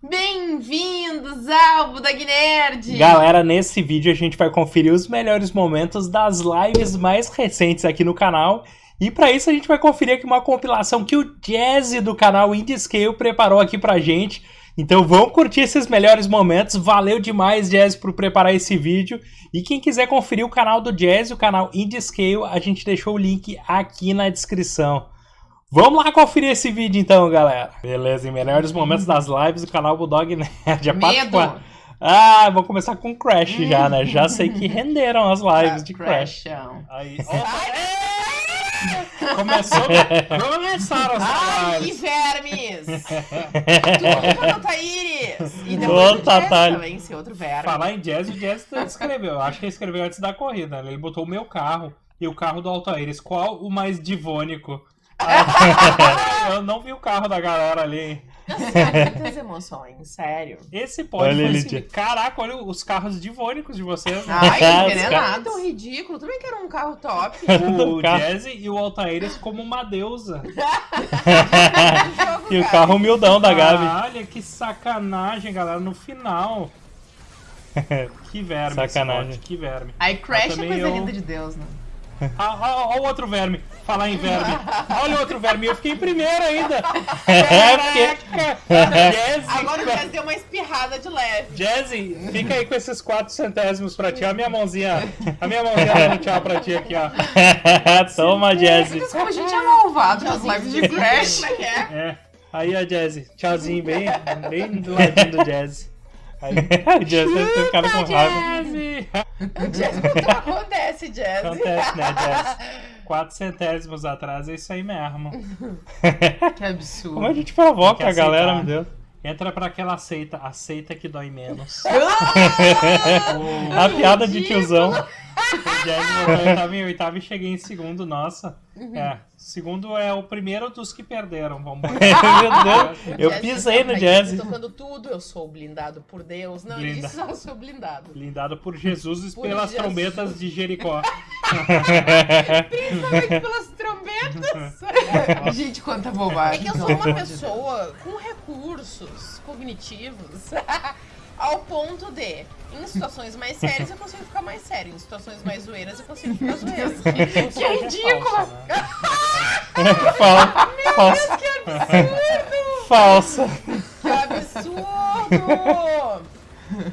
Bem-vindos ao Budog Nerd! Galera, nesse vídeo a gente vai conferir os melhores momentos das lives mais recentes aqui no canal. E para isso a gente vai conferir aqui uma compilação que o Jazzy do canal Indie Scale preparou aqui pra gente. Então vamos curtir esses melhores momentos. Valeu demais, Jazz, por preparar esse vídeo. E quem quiser conferir o canal do Jazz, o canal Indie Scale, a gente deixou o link aqui na descrição. Vamos lá conferir esse vídeo então, galera. Beleza, em melhores momentos das lives do canal Bulldog Nerd. Medo! Ah, vou começar com Crash já, né? Já sei que renderam as lives de Crash. Aí, Começou, começaram as Ai, lives. vermes! Tudo para Taíris! E Ô, depois o Jazz também, outro verme. Falar em Jazz, o Jazz escreveu. Eu acho que ele escreveu antes da corrida. né? Ele botou o meu carro e o carro do Altaíris. Qual o mais divônico? Eu não vi o carro da galera ali. Nossa, muitas emoções, sério. Esse pode Olha, foi assim, Caraca, olha os carros divônicos de vocês. né? Ai, querer caras- ridículo. Também quero um carro top. O carro. Jazz e o Altaíris como uma deusa. Jogo, E o carro humildão da Gabi. Ah, Olha que sacanagem, galera, no final. Que verme, Sacanagem. Que verme. Aí Crash é coisa eu- linda de Deus, né? Ah, ah, Olha o outro verme. Falar em verme. Olha o outro verme. Eu fiquei em primeiro ainda. É, porque-. Jazzy, Agora o Jazz deu uma espirrada de leve. Jazzy, fica aí com esses quatro centésimos pra ti. A minha mãozinha. A minha mãozinha dando um tchau pra ti aqui, ó. Toma, Jazzy. Mas como a gente é malvado nas lives de Crash. É é? É. Aí, ó, Jazzy. Tchauzinho, bem, bem do ladinho do Jazzy. Aí. o ter ficado com raiva. Jazzy. O Jazz acontece, Jazz. Acontece, né, Jazzy? Quatro centésimos atrás é isso aí mesmo. Que absurdo. Como a gente provoca a galera, meu Deus. Entra pra aquela seita, a seita que dói menos. A piada de tiozão. O Jazz botou em oitavo em oitavo e cheguei em segundo, nossa. É, segundo é o primeiro dos que perderam, vamos meu Deus. Eu Jazz pisei no Jazzy. Tocando tudo, eu sou blindado por Deus. Não, ele Blinda. disse só eu sou blindado. Blindado por Jesus e Por pelas Jesus. trombetas de Jericó. Principalmente pelas trombetas. Gente, quanta bobagem. É que eu sou uma pessoa com recursos cognitivos ao ponto de, em situações mais sérias, eu consigo ficar mais sério. Em situações mais zoeiras, eu consigo ficar zoeira. Que é ridícula. Fal- Falsa. Que absurdo! Falsa. Que absurdo!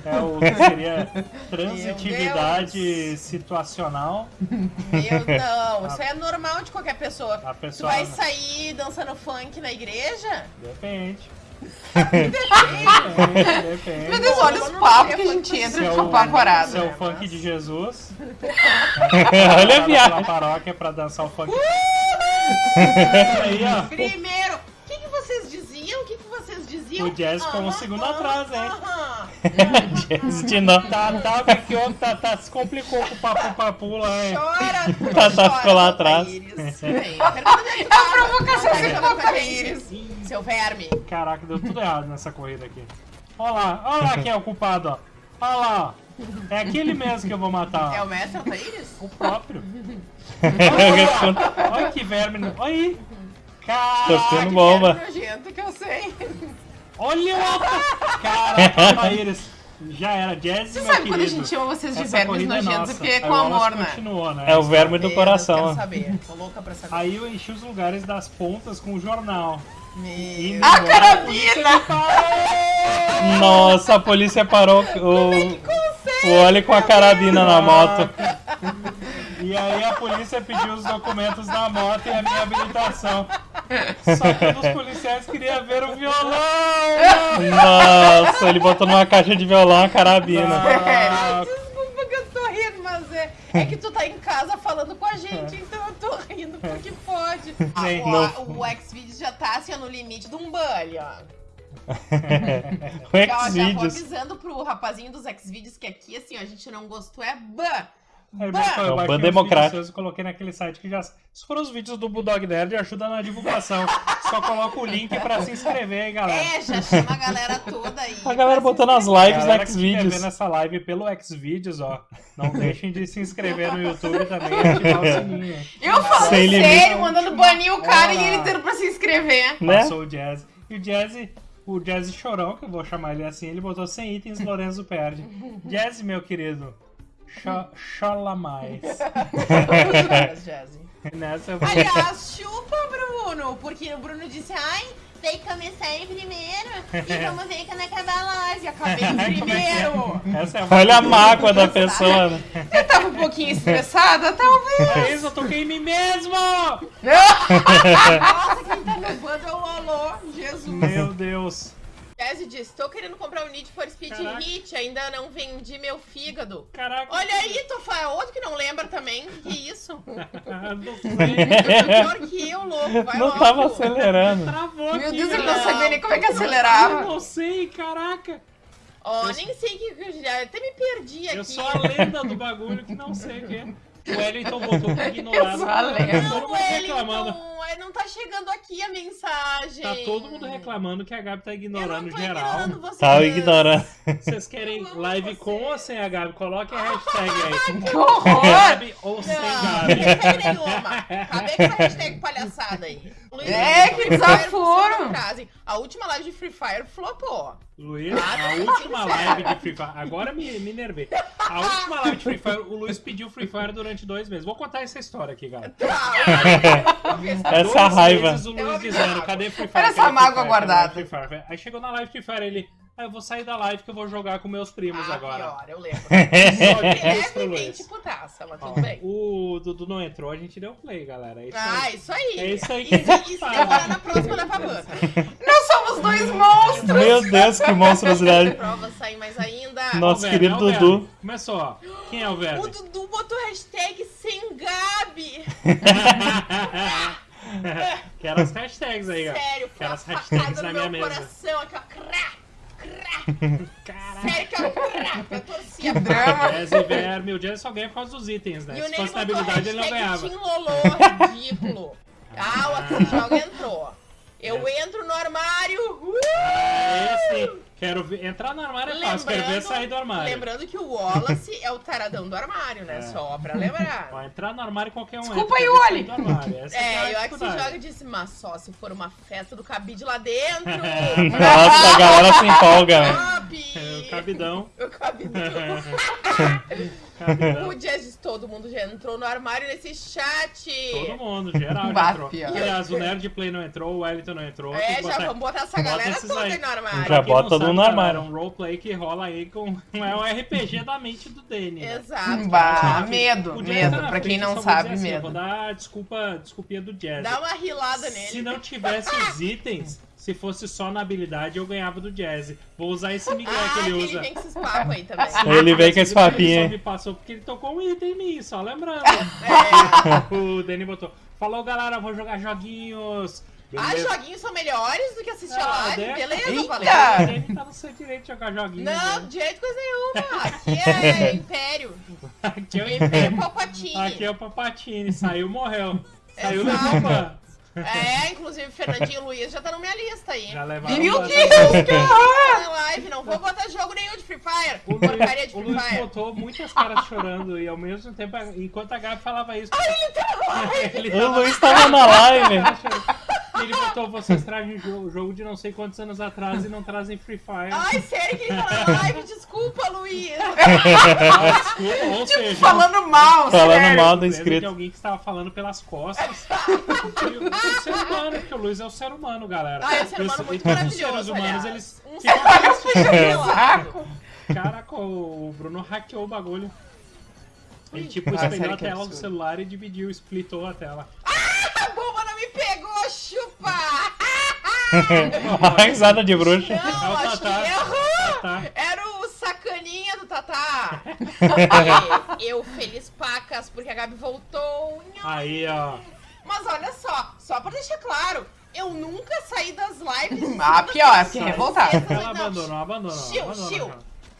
É o que seria transitividade situacional. Meu, não, isso é normal de qualquer pessoa. A Tu pessoa. vai sair dançando funk na igreja? Depende. Depende. Depende. Meu Deus, olha os é papos que a gente entra é de o, papacorada. se é o funk de Jesus. Olha a viagem. paróquia pra dançar o funk. Uh! Aí, ó. Primeiro, o que, que vocês diziam? O que, que diziam? O Jazz ficou um Aham, segundo aham, atrás, hein? aham. Jazzy de novo. Tá, tá, porque o tá, tá, se complicou com o papo papu lá, hein? Chora, Tá, tá, ficou lá atrás. Íris. Vem, A provocação Íris. Seu verme. Caraca, deu tudo errado nessa corrida aqui. Olha lá, olha lá quem é o culpado, ó. Olha lá. É aquele mesmo que eu vou matar, É o mestre Altaíris? O próprio. Olha, olha que verme. Olha aí. Tô Caraca, ficando bomba. nojento que eu sei. Olha o. Caraca, Maíris. Já era. Jazz, Você sabe querido. quando a gente chama vocês de Essa vermes é nojentos? nossa. Porque é com amor, né? Né? É o verme do coração. Quero saber. Tô louca pra saber. Aí eu enchi os lugares das pontas com o jornal. Meu... no A carabina! Nossa, a polícia parou o, o Oli com a carabina na moto. E aí a polícia pediu os documentos da moto e a minha habilitação. Só que um dos policiais queria ver o violão! Nossa, ele botou numa caixa de violão a carabina. Ah, Desculpa que eu tô rindo, mas é, é que tu tá em casa falando com a gente, então eu tô rindo porque pode. Ah, o, o Xvideos já tá assim ó, no limite de um bully, ó. O Já, já vou Xvideos. avisando pro rapazinho dos Xvideos que aqui, assim, ó, a gente não gostou, é ban. Aí, pô, eu É um democrático. vídeos seus e coloquei naquele site que já. Se for os vídeos do Bulldog Nerd, ajuda na divulgação. Só coloca o link pra se inscrever aí, galera. É, já chama a galera toda aí. A galera botando as lives Galera no Xvideos. vendo essa live pelo Xvideos, ó, não deixem de se inscrever no YouTube também e ativar o sininho. Eu limite. sério, mandando banir o cara e Olá. ele tendo pra se inscrever. Né? Passou o Jazz. E o Jazz o Jazzy Chorão, que eu vou chamar ele assim, ele botou 100 itens, Lorenzo perde. Jazzy, meu querido, chola mais. Nessa eu vou... Aliás, chupa, Bruno, porque o Bruno disse, ai, tem que começar em primeiro e vamos ver quando acabar a live. Acabei em primeiro. Essa é Olha a mágoa da pessoa. né? Eu tava um pouquinho estressada, talvez. É isso, eu toquei em mim mesmo! Nossa, quem tá no bando é o Lolo. Jesus. Meu Deus. Jazzy disse, tô querendo comprar o Need for Speed Caraca. Hit, ainda não vendi meu fígado. Caraca. Olha aí, Tofá, outro que não lembra também. Que isso? Não sei. Pior que eu, louco. Vai Não logo. tava acelerando. Travou Meu aqui, Deus, ele galera. não sabia nem como é que Eu acelerava. não sei, caraca. Ó, nem sei o que eu. Até me perdi aqui. Eu sou a lenda do bagulho que não sei o que é. O Wellington botou pra ignorar. A. Tá todo Não, mundo reclamando. Wellington, é, não tá chegando aqui a mensagem. Tá todo mundo reclamando que a Gabi tá Eu ignorando não tô geral. ignorando vocês. Tava ignorando. Vocês querem live você. com ou sem a Gabi? Coloque a hashtag aí. Que horror! Gabi ou sem Não, Gabi. hashtag nenhuma. Acabei com essa hashtag palhaçada aí. Luiz, É, que Free Fire, desaforo. A última live de Free Fire flopou. Luiz, Ah, a tá última sincero. live de Free Fire. Agora me, me nervei. A última live de Free Fire, o Luiz pediu Free Fire durante dois meses. Vou contar essa história aqui, galera. Tá, Essa Dois raiva. meses o Luiz amo dizendo, cadê Free Fire? Olha essa mágoa guardada. Aí chegou na live Free Fire, ele... Ah, eu vou sair da live que eu vou jogar com meus primos ah, agora. pior, eu lembro. Levemente putaça, mas tudo bem. o Dudu não entrou, a gente deu play, galera. É isso Ah, aí. isso aí. É isso aí E que a se, gente e se faz. demorar na próxima, leva a banda. Nós somos dois monstros! Meu Deus, que monstruosidade. Prova sair mais ainda. Nossa, Ó, o querido o Dudu. Começou, ó. Quem é o O Verne? Dudu botou hashtag sem Gabi. Quero as hashtags aí, ó. Sério, foi Quero uma as hashtags facada na no minha meu mesa. coração aqui, ó. Crá, crá. Caraca. Sério que eu, crá, eu torcia. Que drama! Jazz e Verme, o Jazz só ganha por causa dos itens, né? E o Se fosse na habilidade, ele não hashtag ganhava. Team Lolô, ridículo. Ah, o Aqui Joga entrou. Eu entro no armário. Uh! É sim. Quero ver. Entrar no armário é fácil, quero ver sair do armário. lembrando que o Wallace é o taradão do armário, né? É. Só pra lembrar. Entrar no armário qualquer um Desculpa aí, Oli. É, é, e a o Axi dificuldade. joga disse, mas só se for uma festa do cabide lá dentro. Nossa, a galera se empolga. né? É, o cabidão. O cabidão. cabidão. O Jazz todo mundo já entrou no armário nesse chat. Todo mundo, geral já entrou. Aliás, o Nerd Play não entrou, o Wellington não entrou. É, já botar- vamos botar essa galera toda aí. no armário. Já bota todo mundo no armário. É um roleplay que rola aí com. É um RPG da mente do Danny. né? Exato. Bah, O medo, medo. Pra quem não sabe, assim, medo. Vou dar desculpa, desculpinha do Jazz. Dá uma rilada nele. Se não tivesse os itens, se fosse só na habilidade, eu ganhava do Jazz. Vou usar esse Miguel ah, que ele usa. vem com esses papos aí também. Ele vem com esse Ele papinho, só hein? me passou porque ele tocou um item em mim, só lembrando. É. o Danny botou. Falou, galera, vou jogar joguinhos. Ah, Beleza. joguinhos são melhores do que assistir a Ah, live. né? Beleza, Eita! falei. O Danny tá no seu direito de jogar joguinhos. Não, né? de jeito coisa nenhuma. Aqui é Império. Aqui é o Império. Palpatine. Aqui é o Papatini. Saiu, morreu. Saiu, Exato. levou ban. É, inclusive Fernandinho Luiz já tá na minha lista aí. Já levaram Meu. Deus, que horror! Na live, não vou botar jogo nenhum de Free Fire. O Porcaria de Luiz, o Free Luiz Fire. botou muitas caras chorando e ao mesmo tempo, enquanto a Gabi falava isso. ele O tava Luiz tava na live. Ele botou, vocês trazem jogo, jogo de não sei quantos anos atrás e não trazem Free Fire. Ai, sério que ele tá na live? Desculpa, Luiz. Ah, desculpa, ou seja, Falando mal, Falando sério. mal do lembra de inscrito. alguém que estava falando pelas costas. E o, ser humano, porque o Luiz é o ser humano, galera. Ah, é um ser os- humano e muito maravilhoso, Os seres humanos, aliás. eles Um ser humano. Caraca, o Bruno hackeou o bagulho. Ele tipo Ah, espelhou a tela do celular e dividiu, splitou a tela. A bomba não me pegou, chupa! A risada de bruxa. É o Não, acho que Tatá. errou. Tá? Era o sacaninha do Tatá. Eu feliz pacas porque a Gabi voltou. Aí, ó. Mas olha só, só pra deixar claro, eu nunca saí das lives. Ah, pior, fiquei Não, revoltada. não, Ela abandonou, abandonou. Chiu, chiu.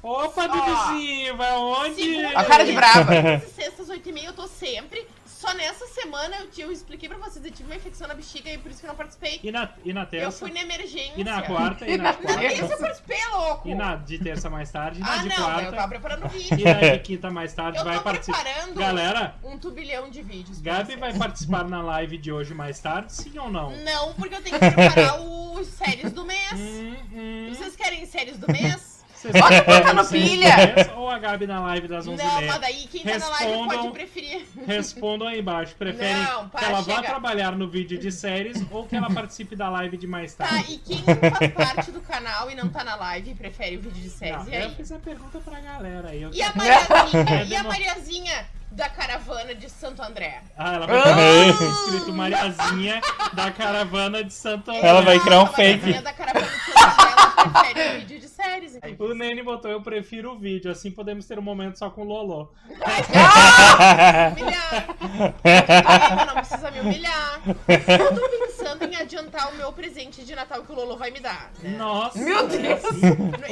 Opa, Duduzinho, vai onde? A cara de brava. Sextas, oito e meia, eu tô sempre. Só nessa semana eu, eu expliquei pra vocês, eu tive uma infecção na bexiga e por isso que eu não participei. E na, e na Eu terça? fui na emergência. E na quarta? E na Na terça eu quarta? participei, louco! E na de terça mais tarde? E na Ah, de não, eu tava quarta? preparando E vídeo. na de quinta mais tarde Eu vai tô participar. preparando Galera, um turbilhão de vídeos. Gabi vocês. vai participar na live de hoje mais tarde, sim ou não? Não, porque eu tenho que preparar os séries do mês. Hum, hum. Vocês querem séries do mês? Bota botar no vocês pilha. Ou a Gabi na live das 11 Não, mas daí quem tá na live pode preferir. Respondam aí embaixo. Preferem Não, que para, ela vá chega. trabalhar no vídeo de séries ou que ela participe da live de mais Tá, tarde? e quem faz parte do canal e não tá na live e prefere o vídeo de séries? Não, e eu aí? fiz a pergunta pra galera aí. Eu... E a Mariazinha? e a Mariazinha da caravana de Santo André? Ah, ela vai ter escrito Mariazinha da caravana de Santo André. Ela vai criar um A Mariazinha fake. da caravana de Santo André, ela prefere o vídeo de séries. O Nene botou, eu prefiro o vídeo, assim podemos ter um momento só com o Lolo. humilhar. Ainda não precisa me humilhar. Eu tô adiantar o meu presente de Natal que o Lolo vai me dar. né? Nossa! Meu Deus.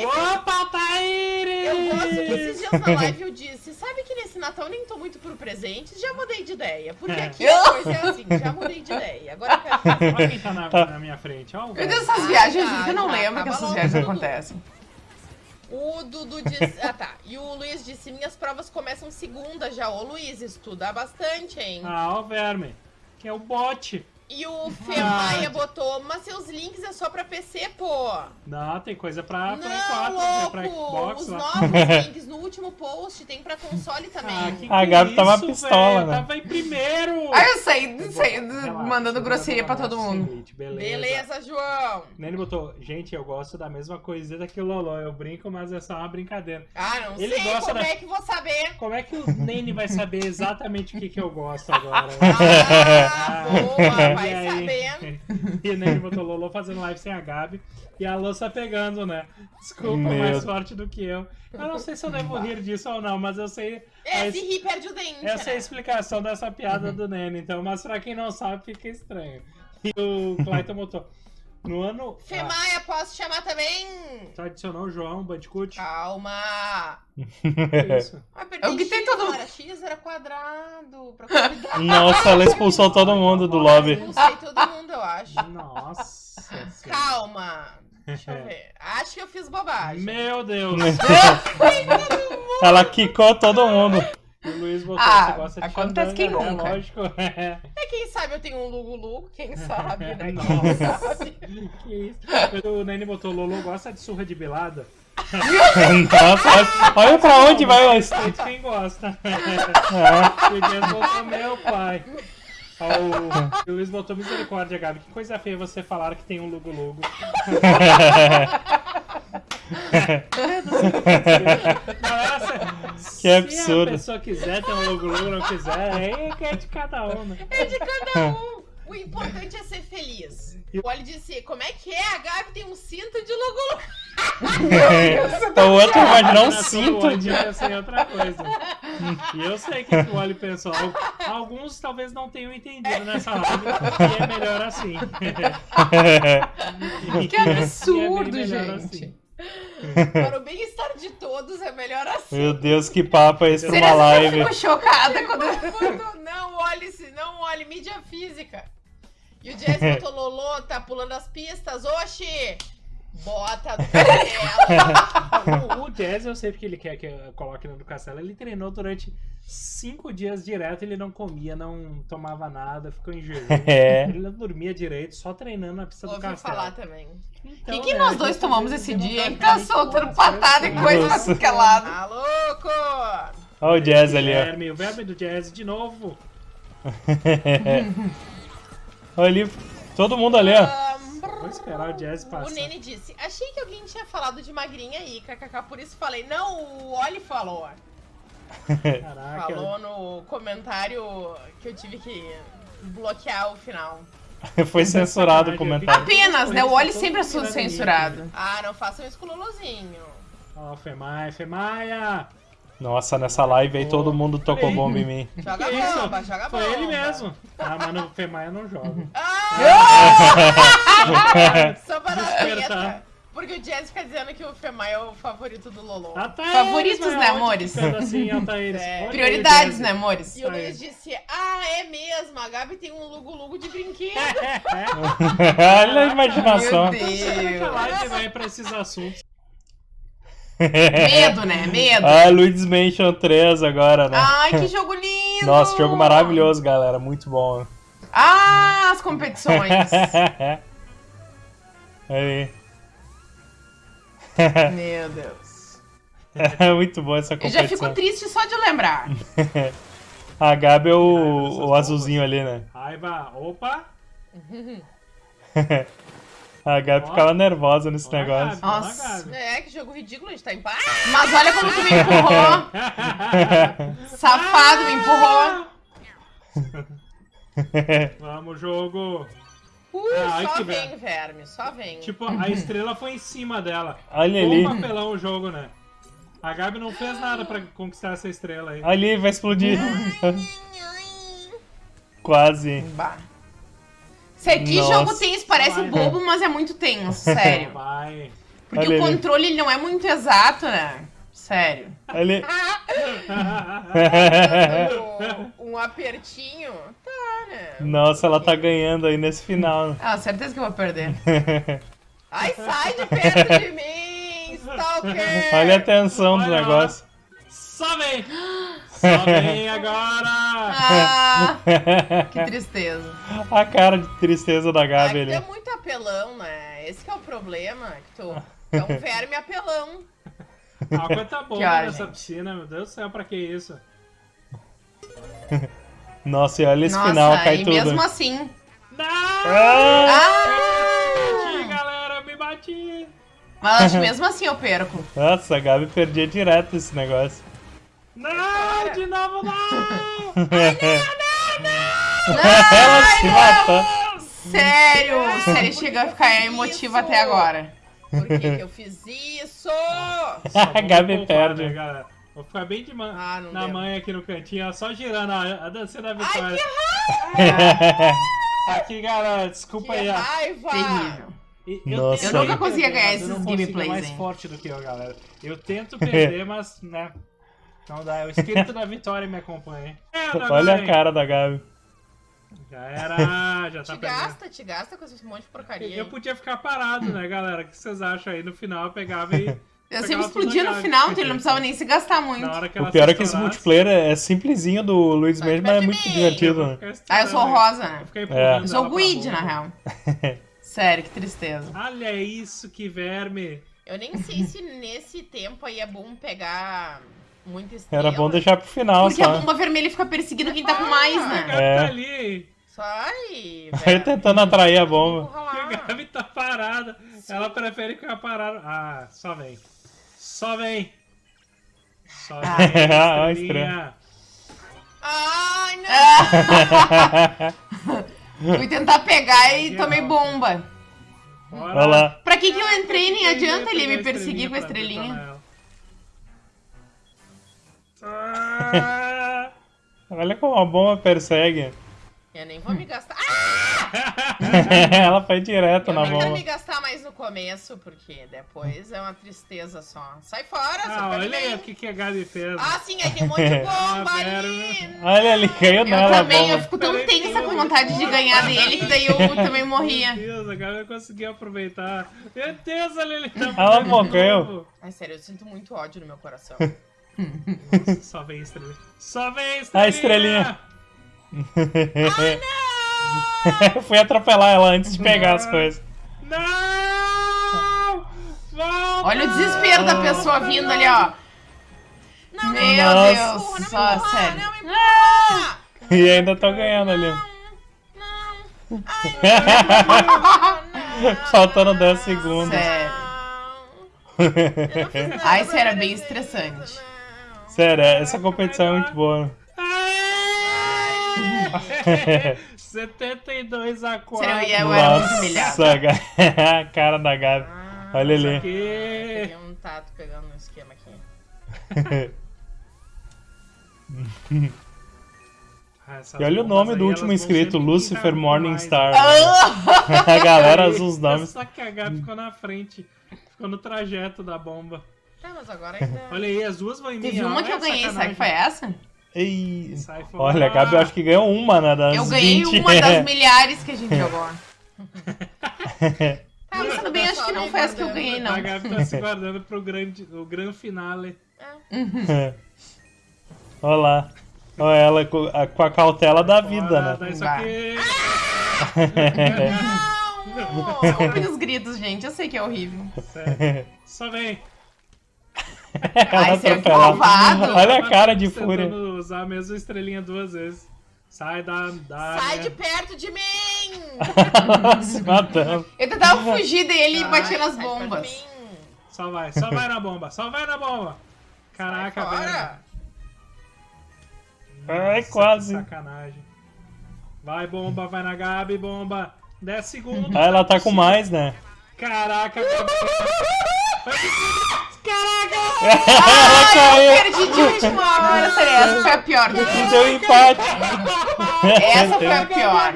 Opa, Taíri! Eu gosto que esses dias na live eu disse, sabe que nesse Natal eu nem tô muito por presentes, já mudei de ideia. Porque É. aqui a coisa é assim, já mudei de ideia. Agora eu quero. Olha quem tá na, na minha frente. Ó, o Meu Deus, essas viagens, Ah, gente, eu não já, lembro que acaba essas viagens tudo. acontecem. O Dudu disse. Ah tá. E o Luiz disse: minhas provas começam segunda já. Ô Luiz, estuda bastante, hein? Ah, ó o verme. Que é o bot. E o Fê Ah. Maia botou, mas seus links é só pra PC, pô. Não, tem coisa pra Play Não, 4, louco! pra Xbox Os lá. novos links no último post tem pra console também. Ah, que A Gabi é tava isso, pistola, velho? né? Tava em primeiro! Ah, eu sei, sei Relaxa, mandando grosseria pra todo mundo. seguinte, Beleza. Beleza, João. Nene botou, gente, eu gosto da mesma coisita que o Lolo. Eu brinco, mas é só uma brincadeira. Ah, não Ele sei gosta como da- é que vou saber. Como é que o Nene vai saber exatamente o que, que eu gosto agora? Ah, boa, vai E aí? sabendo. E o Nene botou Lolo fazendo live sem a Gabi. E a louça pegando, né? Desculpa, Meu mais forte do que eu. Eu não sei se eu devo rir disso ou não, mas eu sei. É, a se rir perde o dente, Essa é a né? explicação dessa piada do Nene, então, mas pra quem não sabe, fica estranho. E o Clayton botou. No ano. Fê Ah, posso chamar também? o João Bandicoot? Calma. Que isso? Ah, Eu tem todo- não era X, era quadrado. Pra convidar. Nossa, ela expulsou todo mundo do lobby. Não sei todo mundo, eu acho. Nossa. senhora. Calma. Deixa eu ver. Acho que eu fiz bobagem. Meu Deus. Ela quicou todo mundo. E o Luiz botou, Ah, você gosta de acontece quem né? nunca. Lógico. É. É, quem sabe eu tenho um Lugo Lugo, quem sabe, né? Quem Nossa. sabe. Que isso? O Nene botou, Lolo gosta de surra de belada? Nossa, olha, pra onde vai o quem gosta. É. O Dias botou meu pai. Ó, o- Luiz botou misericórdia, Gabi. Que coisa feia você falar que tem um Lugo Lugo. Galera, se, Que se a absurdo. pessoa quiser ter um Lugo Lugo, não quiser, aí é de cada um, né? É de cada um. O importante é ser feliz. O Oli disse, como é que é? A Gabi tem um cinto de Lugo. Então o outro um Imaginação do cinto. Oli devia ser outra coisa. E eu sei que o Oli pensou. Al- Alguns talvez não tenham entendido nessa live e é melhor assim. Que absurdo, é gente. assim. Para o bem-estar de todos é melhor assim. Meu Deus, que papo é esse pra uma que eu live? fico chocada quando. Quando não olhe, se não olhe, mídia física. E o Jazz botou Lolo, tá pulando as pistas. Oxi! Bota do dela. O, o Jazz, eu sei porque ele quer que eu coloque no do Castelo. Ele treinou durante cinco dias direto, ele não comia, não tomava nada, ficou em jejum. É. Ele não dormia direito, só treinando na pista do Ouvi Castelo. falar também. Então, O que, né, nós dois tomamos esse dia, hein? Tá soltando patada e coisa pra tudo que é lado. Tá louco? Olha o Jazz ali, ó. O verme do Jazz de novo. Olha ali, todo mundo ali, ó. Vou esperar o Jazz o passar. Nene disse, achei que alguém tinha falado de magrinha aí, kkk, por isso falei. Não, o Oli falou. Caraca. Falou no comentário que eu tive que bloquear o final. Foi censurado o comentário. Apenas, né? O Oli sempre é censurado. Ah, não façam isso com o Luluzinho. Ó, Femaia, Femaia! Nossa, nessa live aí todo mundo tocou bomba em mim. Joga Que isso? bomba, joga bomba. Foi ele mesmo. Ah, mas no Femaia não joga. Ah! Só para a Despertar. porque o Jazz fica dizendo que o Femai é o favorito do Lolo. Altaíris, Favoritos, né, onde amores? assim? É. Prioridades, né, amores? E o. Luiz disse, ah, é mesmo, a Gabi tem um lugo-lugo de brinquedo. Olha a imaginação. Meu Será que a Deus. live vai pra esses assuntos? Medo, né? Medo. Ah, Luigi's Mansion 3 agora, né? Ai, que jogo lindo! Nossa, jogo maravilhoso, galera. Muito bom. Ah, as competições. Aí. Meu Deus. É muito bom essa Eu competição. já fico triste só de lembrar. A Gabi é o, o azulzinho ali, né? Raiva, opa! A Gabi ficava nervosa nesse Olha negócio. Gabi, Nossa. É, que jogo ridículo, a gente tá em paz. Mas olha como tu me empurrou. Safado, me empurrou. Vamos, jogo! Uh, Ai, só que vem, verme, só vem. Tipo, a estrela foi em cima dela. Olha Bom ali. papelão o jogo, né? A Gabi não fez nada pra conquistar essa estrela aí. Ali, vai explodir. Quase. Bah. Sei que Nossa. jogo tenso, parece Vai, bobo, mas é muito tenso, sério. Vai. Porque Olha o controle ele não é muito exato, né? Sério. Ali. Um, um apertinho. Tá, né? Nossa, ela tá ganhando aí nesse final. Ah, certeza que eu vou perder. Ai, sai de perto de mim, Stalker! Olha a tensão do negócio. Só vem agora! Ah, que tristeza. a cara de tristeza da Gabi ali. é muito apelão, né? Esse que é o problema, que tu é um verme apelão. A água tá boa Que hora, nessa gente? piscina, meu Deus do céu, pra que isso? Nossa, e olha esse Nossa, final, cai e tudo. mesmo assim. Não! Ah! Me bati, Ah! galera, me bati! Mas acho que mesmo assim eu perco. Nossa, a Gabi perdia direto esse negócio. Não, de novo não! Ela se matou. Sério, sério, chega a ficar emotiva até agora. Por que, que eu fiz isso? A Gabi perde. né, galera? Vou ficar bem de man Ah, não na deu. manhã aqui no cantinho, ó, só girando a, a dancinha da vitória. Aqui, galera, desculpa Que aí. raiva! Terrível. E- Nossa. tento Eu nunca conseguia ganhar eu não esses consigo, gameplays, é mais hein. forte do que eu, galera. Eu tento perder, mas, né... Não dá, o espírito da vitória me acompanha. É, Olha a cara da Gabi. Já era, já tá Te gasta, te gasta com esse monte de porcaria. Eu aí. podia ficar parado, né, galera? O que vocês acham aí? No final eu pegava e... Eu sempre explodia no final, então ele não precisava nem se gastar muito. Na hora que O pior é que esse multiplayer é simplesinho do Luiz mesmo, mas é muito divertido, né? Ah, eu sou rosa, né? Eu É. Eu sou pra Guide, na real. Sério, que tristeza. Olha isso, que verme. Eu nem sei se nesse tempo aí é bom pegar muita estrela. Era bom deixar pro final Porque a só. bomba vermelha fica perseguindo quem tá com mais, A né? Gabi É. tá ali. Aí velho. tentando atrair a bomba. Que a. Gabi tá parada. Ela prefere ficar parada. Ah, só vem. Só vem. Só Ah. vem, Ah, a estrelinha. Ai, não! Fui tentar pegar e tomei bomba. Bora. Olha lá. Pra que que eu entrei? Nem Eu adianta ia ele me a perseguir com a pra estrelinha. Olha como a bomba persegue. Eu nem vou me gastar. Ah! Ela foi direto Eu na nem quero bomba. me gastar mais no começo, porque depois é uma tristeza só. Sai fora, Ah, olha aí o que, que a Gabi fez. Ah, sim, aí tem um monte de bomba Ah, ali. Olha ali, caiu Eu nela a também, eu bomba. fico tão tensa com vontade de ganhar dele que daí eu também morria. Meu Deus, a Gabi conseguiu aproveitar. Meu Deus, olha ele tá Ela morreu. Ai, sério, eu sinto muito ódio no meu coração. Nossa, só vem estrela. Só vem estrela. A estrelinha. Fui atropelar ela antes de pegar as coisas. Não! Volta! Olha o desespero da pessoa vindo ali, ó. Não, Meu não, Nossa. Deus, não, não me só empurra, sério. Não me empurra! E ainda tô ganhando ali. Não, não. Ai, não. Faltando 10 segundos. Sério. Eu não Ai, isso era bem estressante. Sério, essa competição é muito boa. Ai! 72 a 4. Sério, e eu era muito a cara da Gabi. Ah, Olha ali. Peguei um tato pegando no esquema aqui. Ah, essas E olha o nome aí, do último inscrito, Lucifer Morningstar. né? A galera usa os nomes. Só que a Gabi ficou na frente. ficou no trajeto da bomba. Tá, mas agora ainda. Olha aí, as duas vão em mim. Teve uma que É eu ganhei, será sacanagem. que foi essa? Ei. Olha, a Gabi eu acho que ganhou uma, né? Das Eu ganhei 20. uma das milhares que a gente jogou. Tá, Pensando bem, acho que não foi essa que eu ganhei, não. A Gabi tá se guardando pro grande, o grande finale. Olha lá. Olha ela com a, com a cautela da vida, Bora, né? dá isso aqui. Não! Desculpem os gritos, gente. Eu sei que é horrível. Sério. Só vem. É. Olha a cara de fúria. usar a mesma estrelinha duas vezes. Sai da. da Sai né? de perto de mim! Se matando. Eu tentava fugir dele e Sai, batia nas bombas. Só vai, só vai na bomba, só vai na bomba. Caraca, velho. Nossa, quase. Sacanagem. Vai, bomba, vai na Gabi, bomba. 10 segundos. Ah, ela tá com mais, né? Caraca, Gabi. Ela caiu. Perdi de última hora, sério. Essa foi a pior de todas. Deu empate. Essa foi a pior.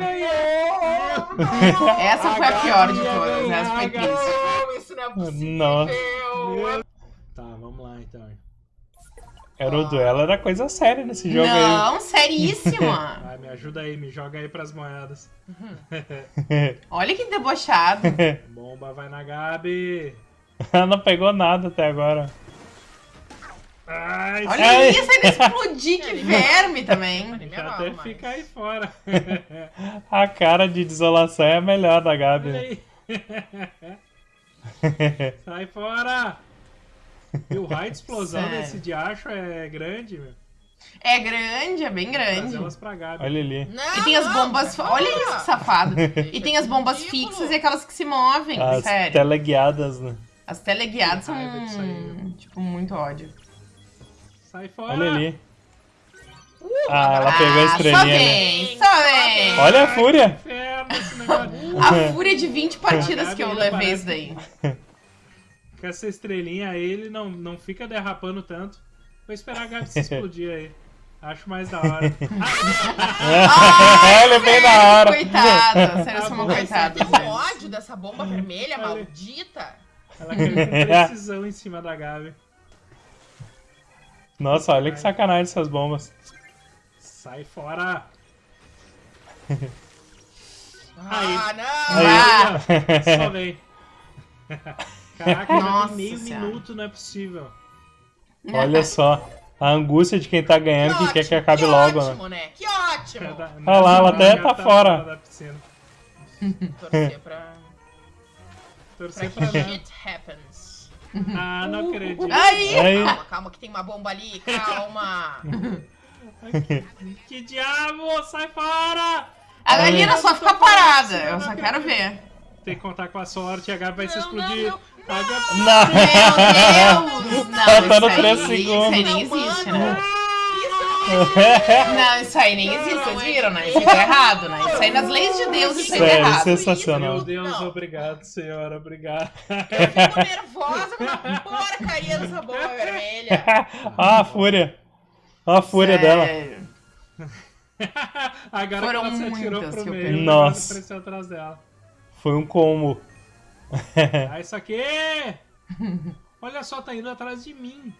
Essa foi a pior de todas. Essa foi triste. Não, isso não é possível! Nossa. Tá, vamos lá então. Era o duelo, era coisa séria nesse jogo Não, seríssima. Vai, me ajuda aí, me joga aí pras moedas. aí. Olha que debochado. Bomba vai na Gabi. ela não pegou nada até agora. Ai, Olha Ai. isso, ainda explodir, que verme também. Já até mais. fica aí fora. A cara de desolação é a melhor da Gabi. Sai fora! E o raio de explosão Sério. desse diacho é grande, meu. É grande, é bem grande. elas pra Gabi. Olha ali. Não, E tem as não, bombas. por Olha isso, que safado. E tem as bombas fixas e aquelas que se movem. As Sério. teleguiadas, né? As teleguiadas são. Aí, Tipo, muito ódio. Sai fora! Olha ali. Ah, ela pegou a Ah, Só estrelinha, né? vem, só vem. Olha a fúria. A fúria de 20 partidas que eu levei isso daí. Com essa estrelinha aí, ele não, não fica derrapando tanto. Vou esperar a Gabi se explodir aí. Acho mais da hora. Ele é bem na hora. Coitada, sério, eu sou uma coitada. Tem um sério. ódio dessa bomba vermelha Olha. maldita. Ela caiu com precisão em cima da Gabi. Nossa, olha que sacanagem essas bombas. Sai fora! Ah, não! Ah, Aí, ó, só vem. Caraca, Nossa meio Senhora. minuto, não é possível. Olha só. A angústia de quem tá ganhando, que quer que acabe logo, né? ótimo, né? Que ótimo! Olha lá, ela até tá fora. Da piscina. Torcer pra, Torcer pra pra que não. shit happens. Ah, não acredito. Aí! Aí, Calma, calma, que tem uma bomba ali, calma. Que diabo, sai fora! A Galina só fica parada, eu só quero ver. Tem que contar com a sorte, a Gabi vai se Não, explodir. não, A Gabi- não. Meu Deus! Não, Faltando isso três aí, segundos. Isso aí nem Não, existe, mano. né? Não, isso aí nem existe, vocês viram, né? Isso aí tá errado, né? Isso aí nas leis de Deus, isso aí Sério, errado. sensacional. Meu Deus, Não. obrigado, senhora, obrigado. Eu fico nervosa com a porcaria dessa bomba vermelha. Olha a fúria. Olha a fúria dela. Sério. Agora Foram que ela se atirou muitas pro meio, Nossa. atrás dela. Foi um combo. Ah, isso aqui! Olha só, tá indo atrás de mim.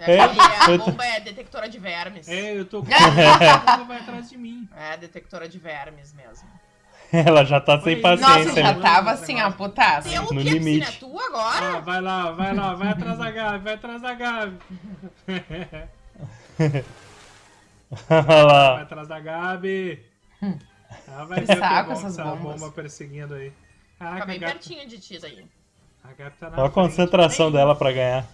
É, É, porque a bomba é detectora de vermes. É, eu tô com ela vai atrás de mim. É detectora de vermes mesmo. Ela já tá sem. Nossa, paciência. já né? tava assim, ó, putaça. Deu o No quê? limite. Piscina é tua agora? Ah, vai lá, vai lá, vai atrás da Gabi, vai atrás da Gabi. Olha Vai lá. atrás da Gabi. Ah, vai Que ver que é saco bom essas essa bombas. bomba perseguindo aí. Caraca, Fica a bem Gabi, pertinho de ti aí. a Gabi tá na Olha a frente. concentração dela pra ganhar.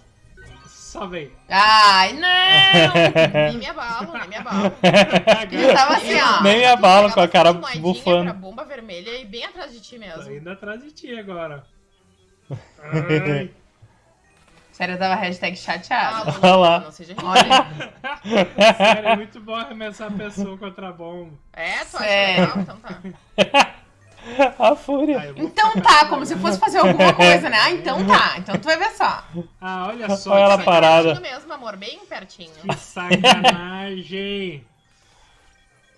Só. Ai, não! Nem me abalo, nem me abalo. A Gabi Eu tava assim, ó. Nem me abalo pegava com a cara bufando. Bomba vermelha e bem atrás de ti mesmo. tá indo atrás de ti agora. Ai. Sério, eu tava hashtag Ah, chateada. Lulu, Olha lá. Não seja. Olha, Sério, é muito bom arremessar a pessoa contra a bomba. É, acha Sério. legal? Então tá. A fúria. Ah, então tá, como se fosse fazer alguma coisa, né? Ah, então tá. Então tu vai ver só. Ah, olha só. Olha ela parada. Mesmo, amor, bem pertinho. Que sacanagem.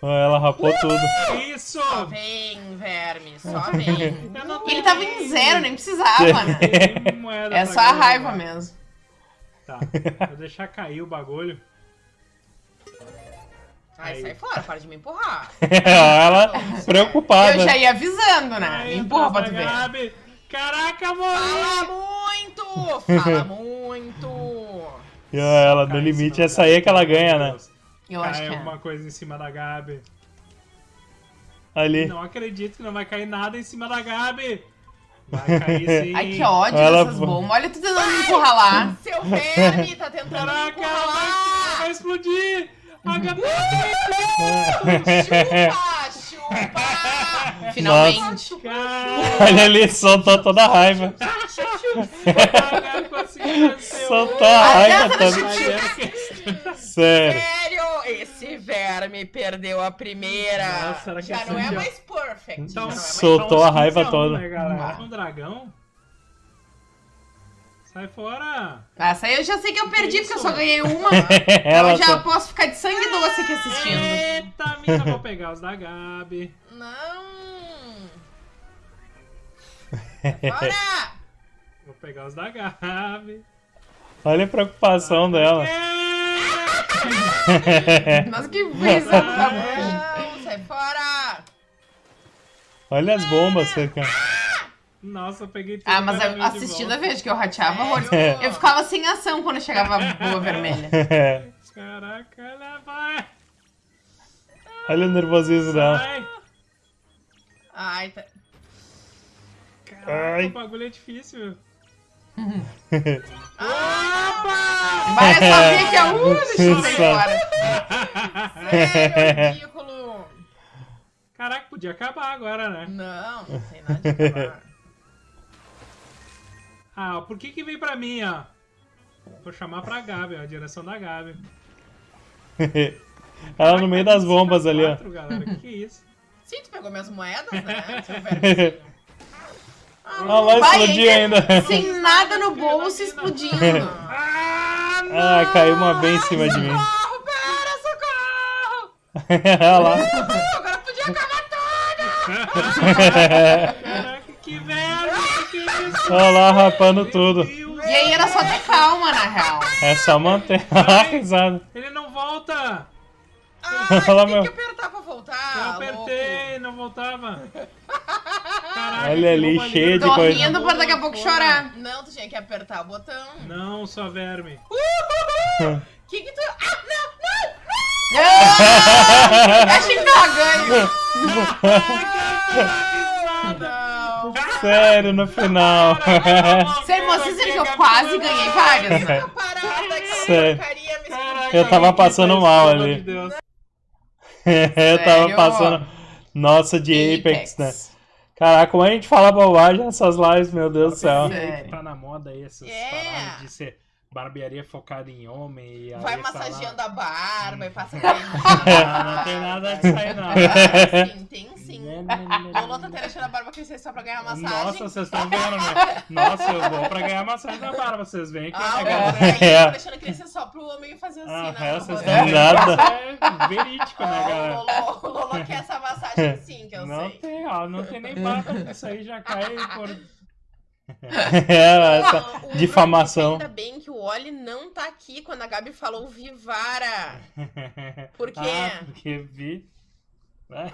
Ó, Ela rapou tudo. Isso! Só vem, verme, só vem. Ele tava em zero, nem precisava, né? É só a raiva mesmo. Tá, vou deixar cair o bagulho. Ai, Aí. sai fora, para de me empurrar. Ela preocupada. Eu já ia avisando, né? Aí, Empurra pra tu ver. Gabi. Caraca, Fala morri! muito! Fala muito! E ela, no limite, essa aí é que ela ganha, né? Eu Cai acho que é. alguma coisa em cima da Gabi. Ali. Não acredito que não vai cair nada em cima da Gabi. Vai cair sim. Ai, que ódio Ela- dessas bombas. Olha, tu tentando me empurrar lá. Seu verme tá tentando me Caraca, empurrar vai, lá! vai explodir! A Gabi Chupa, chupa! Finalmente. Olha ali, soltou toda a raiva. Soltou a raiva. Mas era que- Sério. Sério, esse verme perdeu a primeira. Nossa, será que Já não é mais perfect. Então, é Soltou a raiva 15 toda. Né, galera? Ah. Um dragão? Sai fora! Essa aí eu já sei que eu perdi, porque eu só ganhei uma. Ela eu já só- posso ficar de sangue doce aqui assistindo. Eita, mina, vou pegar os da Gabi. Não! Fora! Vou pegar os da Gabi. Olha a preocupação dela. Nossa, que brisa da bruxa. Não, sai fora! Olha as bombas cercando. Nossa, eu peguei tudo. Ah, mas eu, assistindo a vez que eu rateava horrores. Sério? Eu ficava sem ação quando chegava a boa vermelha. Caraca, ela vai! Olha o nervosismo dela. Ai, tá... Caraca, Ai. o bagulho é difícil. Vai, eu só vi que a uh, deixa eu sair fora. Sério, ridículo! Caraca, podia acabar agora, né? Não, não tem nada de acabar. Ah, por que que veio pra mim, ó? Vou chamar pra Gabi, ó, a direção da Gabi. Ela no meio das bombas ali, ó. Galera, que que é isso? Sim, tu pegou minhas moedas, né? Seu vermezinho. Olha lá, explodiu ainda. Sem nada no bolso explodindo. Ah, não! Ah, caiu uma bem em cima de mim. Socorro, pera, socorro! Olha lá. Agora podia acabar tudo! Caraca, que velho! Olha lá, rapando tudo. E aí era só ter calma, na real. É só manter a risada. Ele não volta! Ai, Olha tem meu. que apertar pra voltar. Eu louco. apertei, não voltava. Caraca, Olha ali, cheio de Tô coisa. rindo pra daqui a pouco chorar. Não, tu tinha que apertar o botão. Não, só verme. Que que tu... Ah, não, não! Ah, achei que ela ganha. Não! Sério, no final. Vocês viram que eu quase ganhei várias, né? Sério. Caraca, Eu tava passando mal ali. Eu tava passando. Nossa, de Apex, né? Caraca, como a gente fala bobagem nessas lives, meu Deus do céu. Tá na moda aí essas É. paradas de ser barbearia focada em homem e aí Vai tá lá- massageando a barba e passa creme. Ah, não tem nada disso aí não. Sim, tem sim. O Lolo tá deixando a barba crescer só pra ganhar massagem. Nossa, vocês estão vendo, né? Nossa, eu vou pra ganhar massagem da barba, vocês veem que Ah, é legal. É. tá deixando crescer só pro homem fazer assim, Ah, né? é, vocês estão vendo. É verídico, né, Ah, galera? O Lolo, o Lolo quer essa massagem sim, que eu Não sei. tem, ó, não tem nem barba, isso aí já cai por... É, essa Não, difamação. Ainda bem que o Oli não tá aqui quando a Gabi falou Vivara. Por quê? Ah, porque vi... né?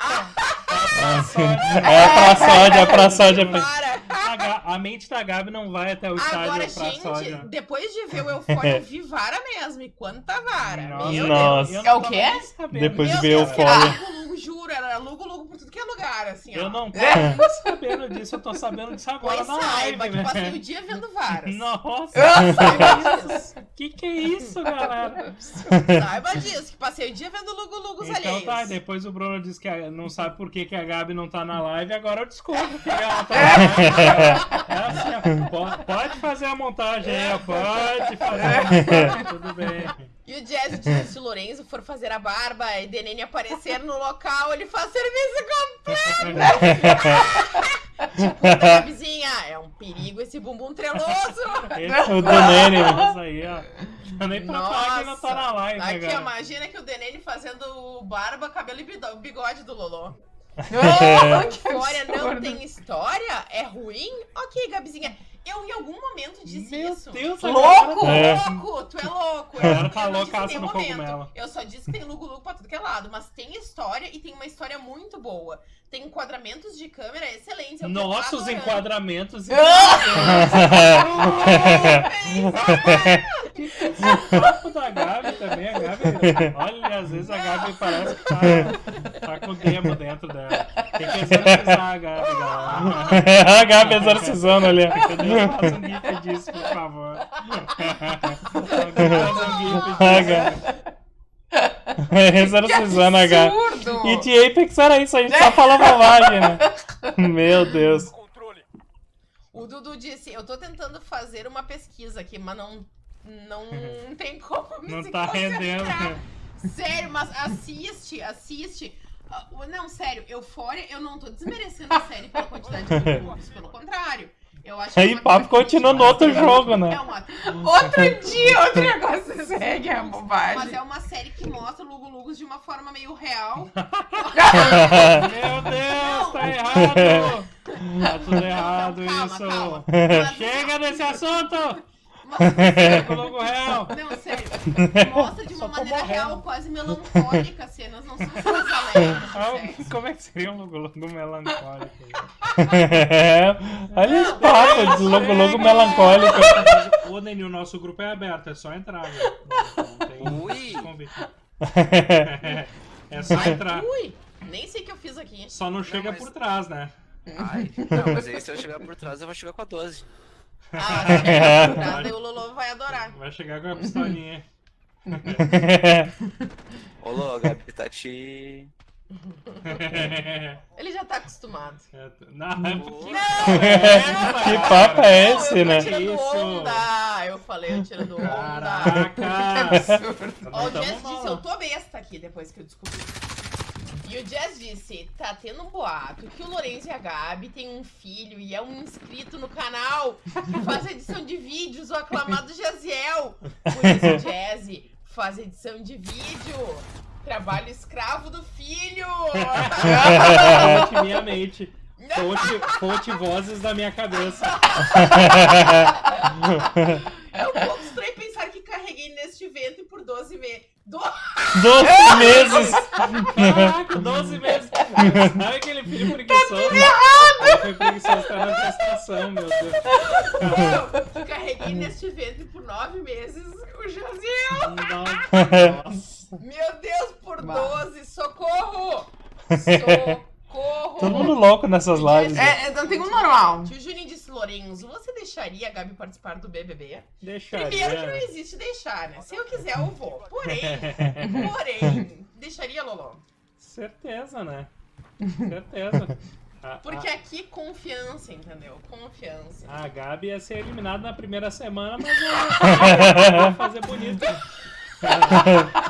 É pra sódia, é pra sódia. Vivara. A, Ga- a mente da Gabi não vai até o estádio Agora, pra gente, sódia. depois de ver o Eufória, Vivara mesmo. E quanta vara. Nossa, Meu Nossa. Deus. eu É o quê? Depois de Meu ver Deus, o lugo, lugo, juro, era lugo, lugo por tudo que é lugar, assim, ó. Eu não tava nem sabendo disso, eu tô sabendo disso agora Pois na saiba live, que passei o né? dia vendo varas. Nossa, Saiba disso. que que é isso, galera? Saiba disso, que passei o dia vendo lugo, lugos Então alheios. tá, depois o Bruno disse que a- não sabe por que, que a Gabi não tá na live, agora eu descubro porque ela tá na live. É assim, ó, po- pode fazer a montagem aí, pode fazer a montagem, tudo bem. E o Jazz diz se o Lorenzo for fazer a barba e Denene aparecer no local, ele faz serviço completo. Puta, Gabizinha, é um Perigo esse bumbum treloso! Esse O do Nene. Isso aí, ó. Já nem pra falar que não tá na live, né, Aqui, ó, imagina que o Denene fazendo barba, cabelo e bigode do Lolo. Oh, que História não absurdo. tem história? É ruim? Ok, Gabizinha. Eu em algum momento disse Meu isso. Deus, Louco! É. Louco, tu é louco. Eu, tá eu não loucaça disse em nenhum momento. cogumelo. Eu só disse que tem lugo-lugo pra tudo que é lado, mas tem história e tem uma história muito boa. Tem enquadramentos de câmera excelentes. eu Nossos enquadramentos. Que que é esse papo da Gabi também, a Gabi. Olha, às vezes a Gabi parece que tá, tá com o demo dentro dela. Tem que exorcizar a Gabi, galera. a Gabi exorcizando ali. Faça um gif disso, por favor. Alguém faz um gif disso. Gabi. Exorcizando a Gabi. absurdo. E de Apex era isso, a gente só fala bobagem, né? Meu Deus. O Dudu disse, eu tô tentando fazer uma pesquisa aqui, mas não, não tem como me Não tá concentrar. rendendo. Sério, mas assiste, assiste. Ah, Não, sério, Eufória, eu não tô desmerecendo a série pela quantidade de grupos, pelo contrário. Eu acho que Aí é papo continua no outro jogo, né? É uma, Outro dia, outro negócio segue mas bobagem. é uma série que mostra Lugo Lugos de uma forma meio real. Meu Deus, tá errado! Tá tudo errado Não, calma, isso. calma. Mas- Chega desse assunto! logo real. Não, sério. Mostra de uma Só maneira real, quase melancólica. As cenas não são cenas alegres. Como é que seria um logo logo melancólico? Olha esse papo de logo logo melancólico. Ô, Nenil, o nosso grupo é aberto, é só entrar, velho. Não tem convite. É só entrar. Ui, nem sei o que eu fiz aqui. Só não chega mas- por trás, né? Ai, não, mas aí se eu chegar por trás, eu vou chegar com a 12. Ah, se eu daí o Lolo vai adorar. Vai chegar com a pistolinha. Ô, a Gabi tá te. Ele já tá acostumado. É, Não, é porque... Que papo é Não, esse, eu né? tô tirando Isso. onda. Eu falei, eu tirando onda. Caraca! Ó, o mal. disse, eu tô besta aqui depois que eu descobri. E o Jazz disse, tá tendo um boato que o Lourenço e a Gabi têm um filho e é um inscrito no canal que faz edição de vídeos, o aclamado Jaziel. Por isso, Jazz, faz edição de vídeo. Trabalho escravo do filho. Fonte minha mente. Fonte, fonte vozes da minha cabeça. É um pouco estranho pensar que carreguei neste ventre por 12 meses. Do... 12 meses. Caraca, 12 meses. Sabe aquele filho preguiçoso? Ele foi preguiçoso, tá na gestação, meu Deus. Carreguei neste ventre por 9 meses o Jaziel. Nossa. Meu Deus, por. 12, socorro! Socorro! Todo mundo louco nessas lives. É, é, não tem um normal. Tio Juninho disse, Lorenzo, você deixaria a Gabi participar do BBB? Deixaria. Primeiro que não existe deixar, né? Se eu quiser, eu vou. Porém, porém, deixaria, Lolo? Certeza, né? Certeza. Porque aqui, confiança, entendeu? Confiança. a, Gabi ia ser eliminada na primeira semana, mas eu ia fazer bonito.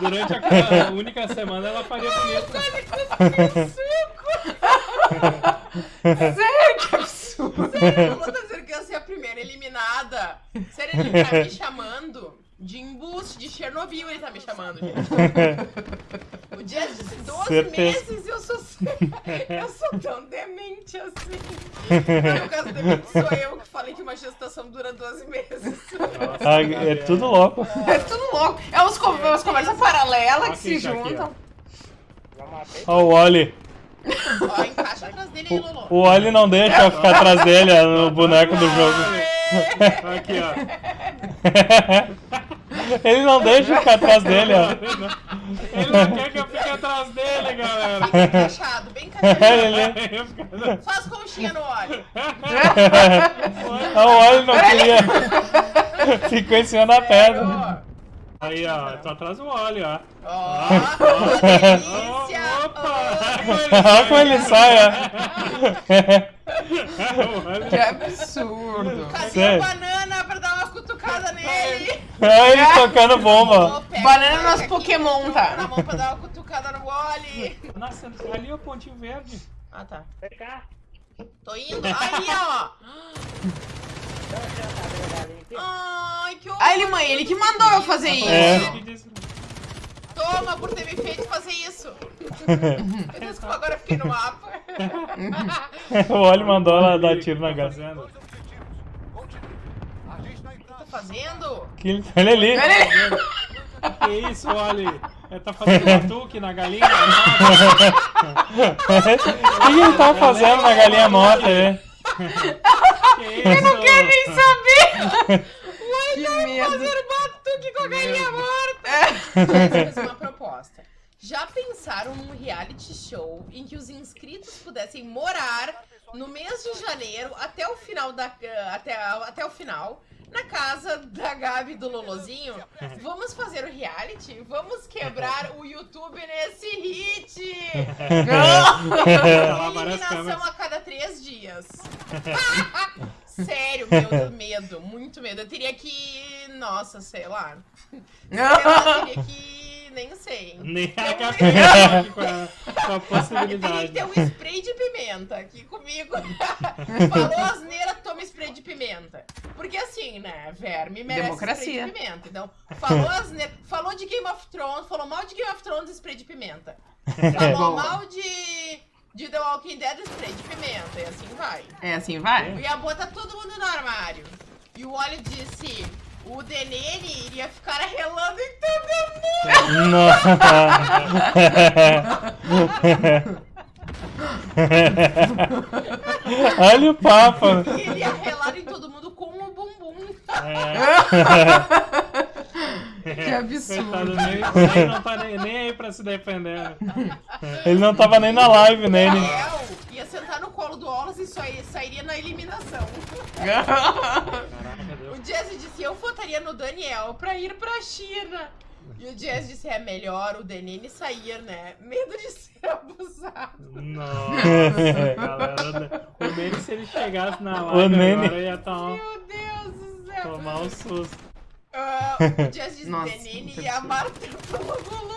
Durante a, única semana ela faria bonito. Sério, que absurdo. Eu vou dizer que eu ia ser a primeira eliminada. Sério, ele tá me chamando de embuste, de Chernobyl ele tá me chamando, gente. O dia de 12 Certeza. meses eu sou. Eu sou tão demente assim. No caso, demente sou eu que falei que uma gestação dura 12 meses. Nossa, Ah, É tudo louco. É tudo louco. É uns, co- umas conversas paralelas que se isso juntam. Ó, o Oli. Ó, encaixa atrás dele aí, Lolo. O Oli não deixa eu ficar atrás dele, ó, no boneco do jogo. Aqui, ó. Ele não deixa eu ficar atrás dele, ó. Ele não quer que eu fique atrás dele, galera. Bem encaixado, bem encaixado. Só as conchinhas no óleo. O Oli não queria. Ficou em cima da pedra. Aí, ó, tô atrás do óleo, ó. Ó, ó, delícia. Opa! Olha como ele sai, ó. Que absurdo. Cadê Sério? a banana pra dar uma cutucada nele? Olha ele tocando bomba. Pega Banana o nosso aqui, Pokémon, tá? Na mão pra dar uma cutucada no óleo. Nossa, ali é o pontinho verde. Ah, tá. Vem cá. Tô indo. Aí, ó. Ai, que horror. Ah, ele, mãe, ele que mandou eu fazer isso. É. Toma por ter me feito fazer isso. Meu Deus, como agora eu fiquei no mapa. o Oli mandou ela dar tiro na gata. Fazendo. O que eu tô fazendo? Que ele- Olha ali. Olha ele. Que isso, Oli? Ele tá fazendo batuque na galinha? O que ele tava fazendo na galinha morta, né? Que isso? Eu não quero nem saber. que medo. Fazer batuque com a galinha morta. Vou fazer uma proposta. Já pensaram num reality show em que os inscritos pudessem morar no mês de janeiro até o final da até, até o final na casa da Gabi e do Lolozinho? Vamos fazer o reality? Vamos quebrar o YouTube nesse hit! Eliminação a cada três dias. Sério, meu medo, muito medo. Eu teria que. Nossa, sei lá. Sei lá, teria que. Nem sei. Nem Tem a aqui com a, com a possibilidade. que ter um spray de pimenta aqui comigo. Falou asneira, toma spray de pimenta. Porque assim, né, verme merece Democracia. spray de pimenta. Então, falou asneira, falou de Game of Thrones, falou mal de Game of Thrones, spray de pimenta. Falou mal de, de The Walking Dead, spray de pimenta. E assim vai. É assim, vai. Eu ia botar todo mundo no armário. E o Oli disse: o Denene iria ficar relando em todo mundo. Olha o papo. Ele ia relar em todo mundo com o bumbum. Que Coitado, absurdo. nem, nem, não tá nem, nem aí pra se defender. né? Ele não tava nem na live, né? Ele... Daniel ia sentar no colo do Olas e sairia na eliminação. O Jazz disse: eu votaria no Daniel pra ir pra China. E o Jazz disse: é melhor o Denene sair, né? Medo de ser abusado. Nossa, galera. O Nene, se ele chegasse na live Nene. agora, ia tá, Meu Deus do céu. tomar um susto. Ah, o Jazz disse: Nossa, Denene muito ia absurdo. amar tanto logo logo.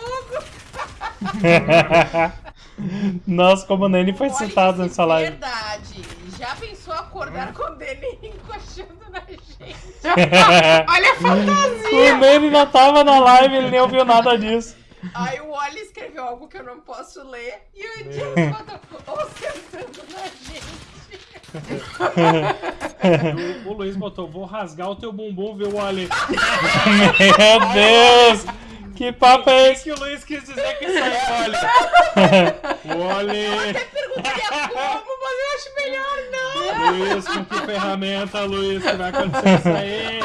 Nossa, como o Nene foi citado nessa live. Verdade. Já pensou acordar com o Denene encoxando na gente? Olha a fantasia. O Nene não tava na live, ele nem ouviu nada disso. Aí o Oli escreveu algo que eu não posso ler e o Jazz botou ou sentando na gente. O, o Luiz botou, vou rasgar o teu bumbum, viu, Oli? Meu Deus! Que papo é O esse? que o Luiz quis dizer com isso aí, Oli? Oli! Perguntaria como, mas eu acho melhor não. Luiz, com que ferramenta, Luiz, que vai acontecer isso aí?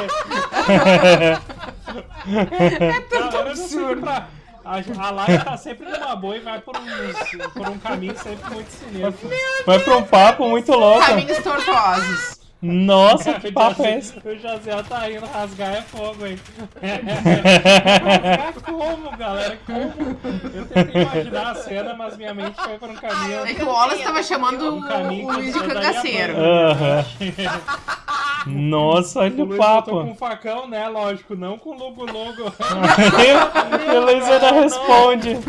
É tanto absurdo. A, a live tá sempre numa boa e vai por um, por um caminho sempre muito sinistro. Vai pra um papo muito louco. Caminhos tortuosos. Nossa, que papo é esse? O Jaziel tá indo, rasgar é fogo, hein? rasgar como, galera? Como? Eu tentei imaginar a cena, mas minha mente foi por um caminho. É que o Wallace tava chamando Um caminho o Luiz de cangaceiro. Nossa, olha O o Luiz botou com papo. um facão, né? Lógico, não com lugo-lugo. E o Luiz ainda responde.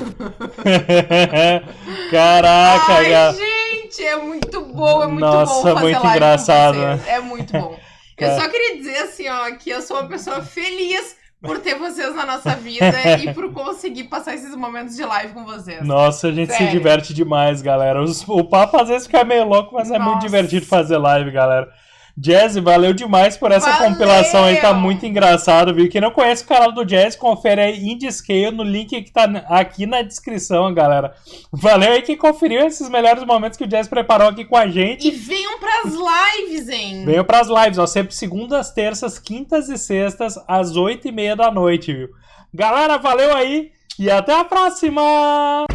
Caraca, Ai, cara. gente, é muito bom, é muito Nossa, bom fazer muito live com engraçado, vocês. É muito bom. Eu Cara. só queria dizer assim, ó, que eu sou uma pessoa feliz por ter vocês na nossa vida e por conseguir passar esses momentos de live com vocês. Nossa, a gente se Sério. diverte demais, galera. O papo às vezes fica meio louco, mas é muito Nossa. divertido fazer live, galera. Jazzy, valeu demais por essa Valeu! compilação aí, tá muito engraçado, viu? Quem não conhece o canal do Jazz, confere aí Indie Scale no link que tá aqui na descrição, galera. Valeu aí quem conferiu esses melhores momentos que o Jazz preparou aqui com a gente. E venham pras lives, hein? Venham pras lives, ó, sempre segundas, terças, quintas e sextas, às oito e meia da noite, viu? Galera, valeu aí e até a próxima!